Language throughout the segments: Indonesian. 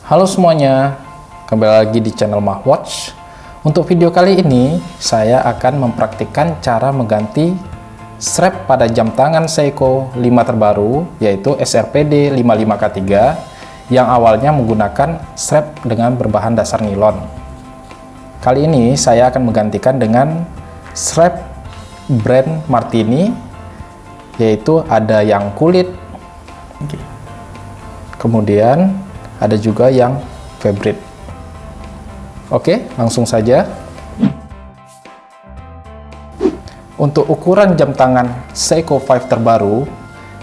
Halo semuanya, kembali lagi di channel Mahwatch. Untuk video kali ini, saya akan mempraktikkan cara mengganti strap pada jam tangan Seiko 5 terbaru, yaitu SRPD 55K3, yang awalnya menggunakan strap dengan berbahan dasar nilon. Kali ini saya akan menggantikan dengan strap brand Martini, yaitu ada yang kulit, kemudian ada juga yang fabric. Oke, langsung saja. Untuk ukuran jam tangan Seiko 5 terbaru,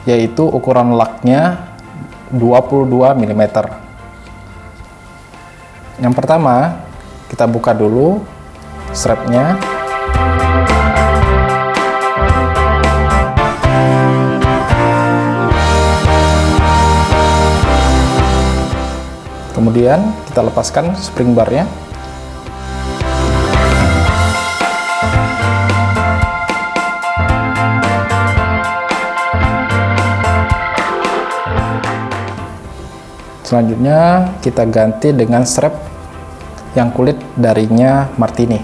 yaitu ukuran laknya 22 mm. Yang pertama, kita buka dulu strapnya. Kemudian kita lepaskan spring barnya. Selanjutnya kita ganti dengan strap yang kulit darinya Martini.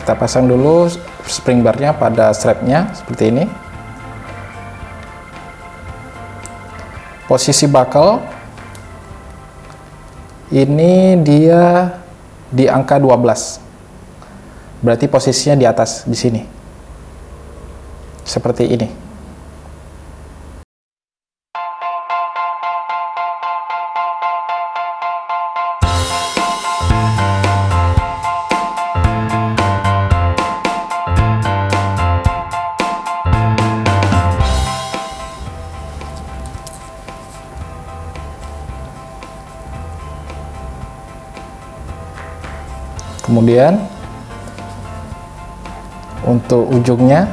Kita pasang dulu spring barnya pada strapnya seperti ini. Posisi buckle ini dia di angka 12 berarti posisinya di atas di sini. Seperti ini kemudian untuk ujungnya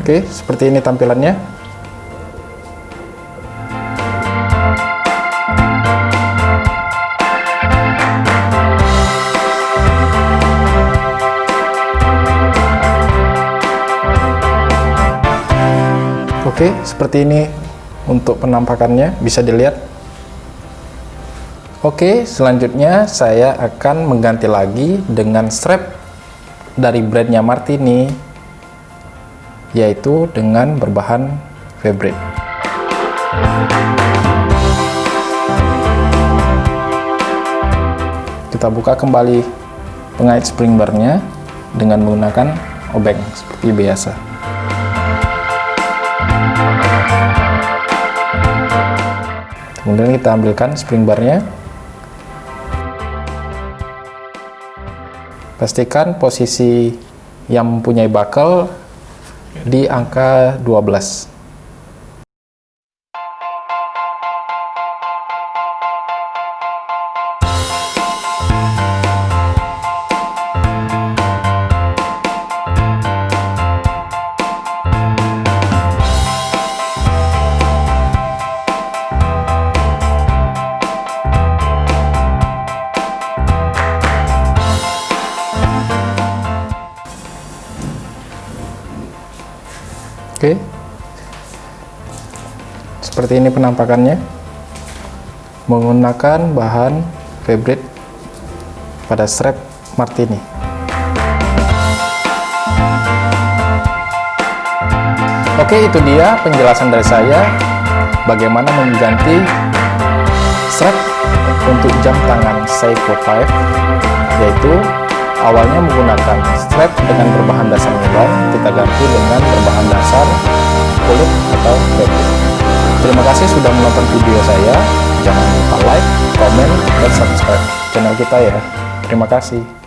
Oke, seperti ini tampilannya. Oke, seperti ini untuk penampakannya bisa dilihat. Oke, selanjutnya saya akan mengganti lagi dengan strap dari brandnya Martini, yaitu dengan berbahan fabric. Kita buka kembali pengait spring barnya dengan menggunakan obeng seperti biasa. Kemudian kita ambilkan spring barnya. Pastikan posisi yang mempunyai buckle di angka 12 Oke. Seperti ini penampakannya. Menggunakan bahan fabric pada strap Martini. Oke, itu dia penjelasan dari saya bagaimana mengganti strap untuk jam tangan Seiko 5 yaitu awalnya menggunakan strap dengan berbahan dasar nilon kita ganti dengan berbahan dasar kulit atau fabric terima kasih sudah menonton video saya. Jangan lupa like, comment, dan subscribe channel kita ya. Terima kasih